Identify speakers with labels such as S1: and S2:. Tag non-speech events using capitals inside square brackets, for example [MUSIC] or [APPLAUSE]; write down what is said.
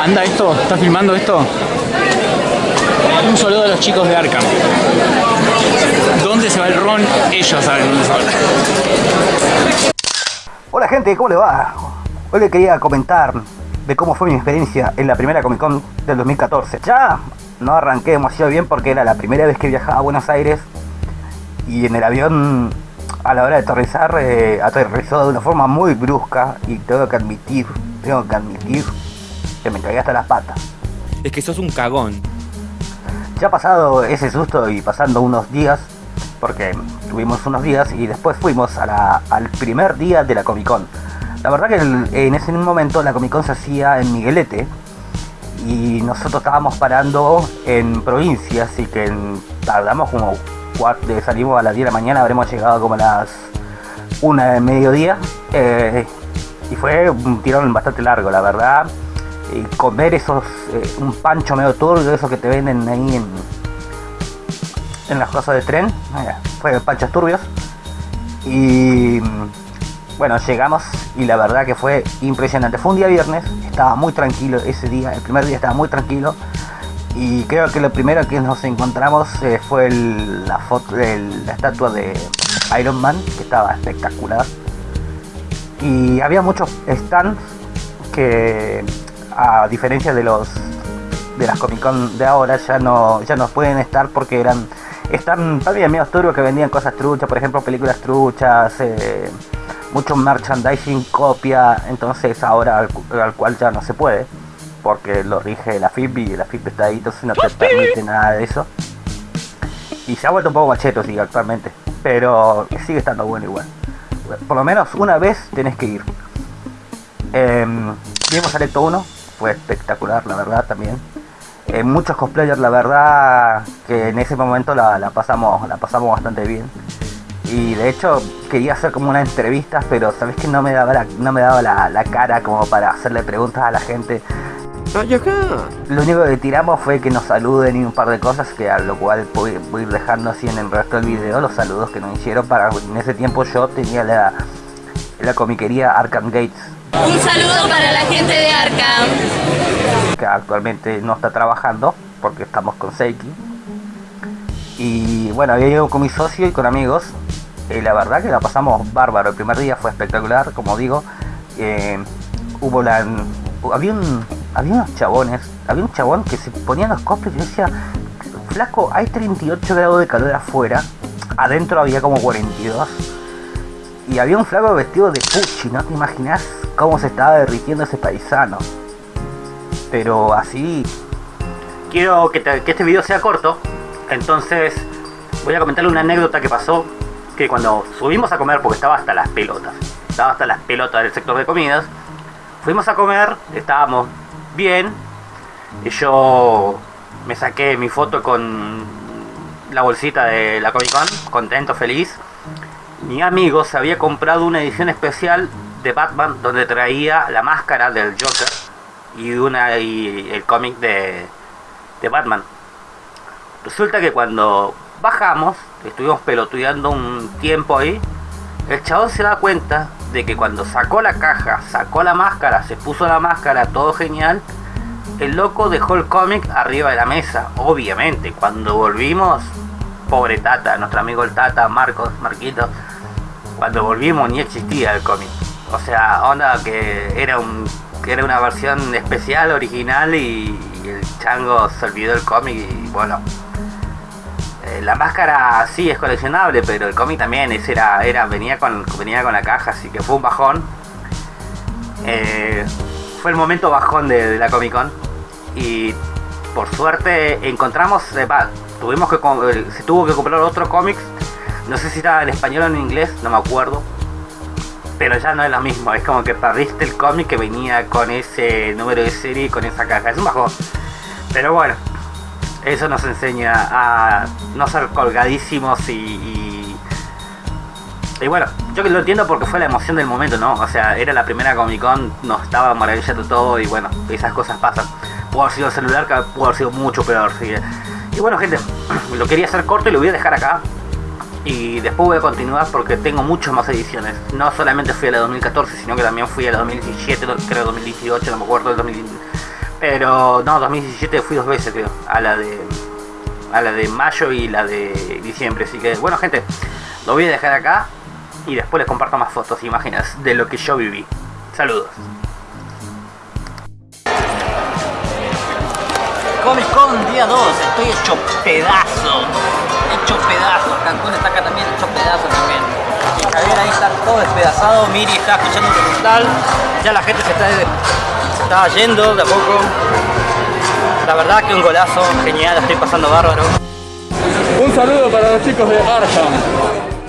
S1: ¿Anda esto? ¿Estás filmando esto? Un saludo a los chicos de Arkham. ¿Dónde se va el ron? Ellos saben dónde se va.
S2: Hola gente, ¿cómo le va? Hoy le quería comentar de cómo fue mi experiencia en la primera Comic Con del 2014. Ya no arranqué demasiado bien porque era la primera vez que viajaba a Buenos Aires y en el avión a la hora de aterrizar eh, aterrizó de una forma muy brusca y tengo que admitir, tengo que admitir que me cagué hasta las patas.
S3: Es que sos un cagón.
S2: Ya ha pasado ese susto y pasando unos días, porque tuvimos unos días y después fuimos a la- al primer día de la Comic Con. La verdad que el- en ese momento la Comic Con se hacía en Miguelete y nosotros estábamos parando en provincia, así que en- tardamos como cuatro, salimos a las 10 de la mañana, habremos llegado como a las 1 de mediodía eh, y fue un tirón bastante largo, la verdad. Y comer esos, eh, un pancho medio turbio, esos que te venden ahí en, en las cosas de tren, eh, fue panchos turbios. Y bueno, llegamos y la verdad que fue impresionante. Fue un día viernes, estaba muy tranquilo ese día, el primer día estaba muy tranquilo. Y creo que lo primero que nos encontramos eh, fue la foto, el- la estatua de Iron Man, que estaba espectacular. Y había muchos stands que, a diferencia de los de las Comic Con de ahora, ya no, ya no pueden estar porque eran están también medio turbios que vendían cosas truchas, por ejemplo, películas truchas, eh, mucho merchandising copia, entonces ahora al cual ya no se puede, porque lo rige la FIP y la FIP está ahí, entonces no te permite nada de eso. Y se ha vuelto un poco macheto, sí, actualmente, pero sigue estando bueno igual. Por lo menos una vez tenés que ir. Eh, vimos Alecto 1, fue espectacular, la verdad, también. Eh, muchos cosplayers, la verdad, que en ese momento la, la pasamos la pasamos bastante bien. Y de hecho quería hacer como una entrevista, pero sabes que no me daba la, no me daba la, la cara como para hacerle preguntas a la gente. Lo único que tiramos fue que nos saluden y un par de cosas, que a lo cual voy, voy a ir dejando así en el resto del video los saludos que nos hicieron para en ese tiempo yo tenía la, la comiquería Arkham Gates,
S4: Un saludo para la gente de Arkham.
S2: Actualmente no está trabajando porque estamos con Seiki. Y bueno, había ido con mi socio y con amigos. Y la verdad que la pasamos bárbaro. El primer día fue espectacular, como digo. Eh, hubo la. Había un. Había unos chabones. Había un chabón que se ponía los cosplays y decía. Flaco, hay 38 grados de calor afuera. Adentro había como 42. Y había un flaco vestido de Pucci, ¿no te imaginas cómo se estaba derritiendo ese paisano? Pero así... Quiero que, te- este video sea corto, entonces voy a comentarle una anécdota que pasó, que cuando subimos a comer, porque estaba hasta las pelotas, estaba hasta las pelotas del sector de comidas, fuimos a comer, estábamos bien, y yo me saqué mi foto con la bolsita de la Comic Con, contento, feliz, mi amigo se había comprado una edición especial de Batman donde traía la máscara del Joker y una y el cómic de, de Batman. Resulta que cuando bajamos, estuvimos pelotudeando un tiempo ahí, el chabón se da cuenta de que cuando sacó la caja, sacó la máscara, se puso la máscara, todo genial, el loco dejó el cómic arriba de la mesa. Obviamente, cuando volvimos, pobre Tata, nuestro amigo el Tata, Marcos, Marquitos, cuando volvimos ni existía el cómic. O sea, onda que era un que era una versión especial, original y, el chango se olvidó el cómic y bueno. eh, la máscara sí es coleccionable, pero el cómic también ese era, era, venía con, venía con la caja, así que fue un bajón. Eh, fue el momento bajón de, la Comic Con. Y por suerte encontramos, eh, tuvimos que se tuvo que comprar otro cómic. No sé si estaba en español o en inglés, no me acuerdo. Pero ya no es lo mismo, es como que perdiste el cómic que venía con ese número de serie y con esa caja. Es un bajón. Pero bueno, eso nos enseña a no ser colgadísimos y, y, bueno, yo que lo entiendo porque fue la emoción del momento, ¿no? O sea, era la primera Comic Con, nos estaba maravillando todo y bueno, esas cosas pasan. Pudo haber sido el celular, pudo haber sido mucho peor. ¿sí? Y bueno, gente, [CLEARS THROAT] lo quería hacer corto y lo voy a dejar acá. Y después voy a continuar porque tengo muchas más ediciones. No solamente fui a la 2014, sino que también fui a la 2017, creo 2018, no me acuerdo, el 2000 Pero no, 2017 fui dos veces creo, a la de a la de mayo y la de diciembre, así que bueno gente, lo voy a dejar acá y después les comparto más fotos e imágenes de lo que yo viví. Saludos. Comic Con día 2, estoy hecho pedazo. Todo despedazado. Miri está escuchando un recital. Ya la gente se está, se está yendo de a poco. La verdad que un golazo, genial, estoy pasando bárbaro.
S1: Un saludo para los chicos de Arkham.